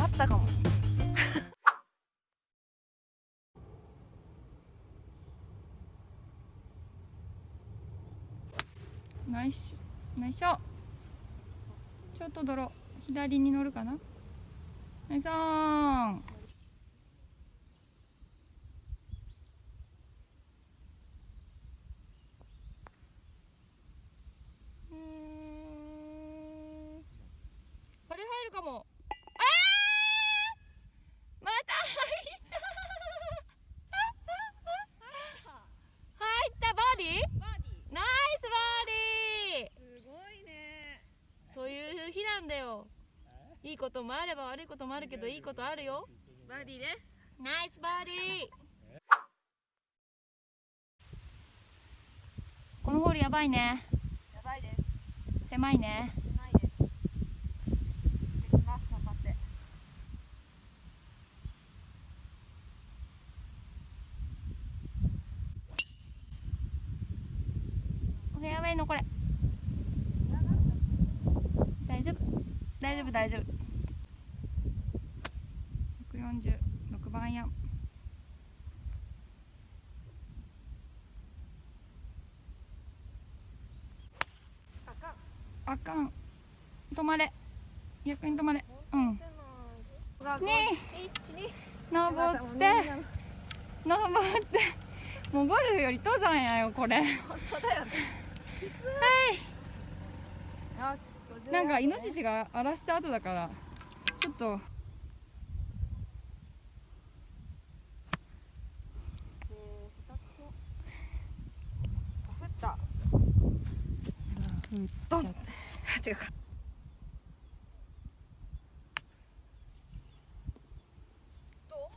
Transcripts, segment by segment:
あったかも。ナイス。ナイスちょっと泥左に乗るかな？ナイスオンうーんこれ入るかもあーまた入った入ったバーディーバーディナイスバーディーーすごいねそういう日なんだよ。いいこともあれば悪いこともあるけどいいことあるよ。バーディーです。ナイスバーディー。このホールやばいね。やばいです。狭いね。ないです。できます頑張ってフェアウェイのこれ大丈夫大丈夫大丈夫。146番アイアンあかんあかん。止まれ。逆に止まれ。うん。ね登って。登って。もうゴルフより登山やよこれ。はい本当だよね。よしなんかイノシシが荒らした後だからちょっと。降ったドン違うかどうう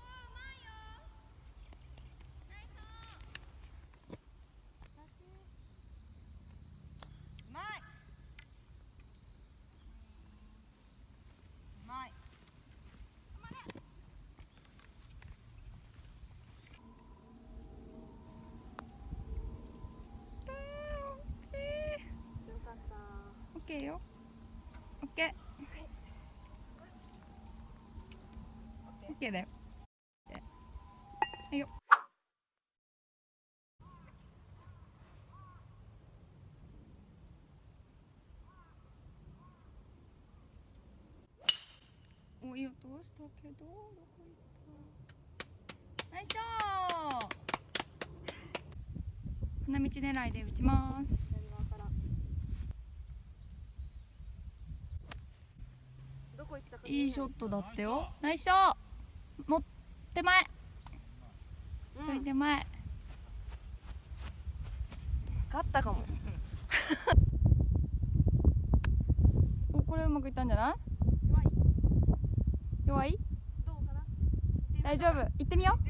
まいうまいよかったオッケーよオッケーオッケーだよ。はいよ。おいい音したけどどこ行った？ナイスショー。花道狙いで打ちますどこ行ったかいいショットだったよ。ナイスショー。も手前。ちょい手前。勝ったかも。おこれうまくいったんじゃない？弱い。弱い？どうかな？大丈夫。行ってみよう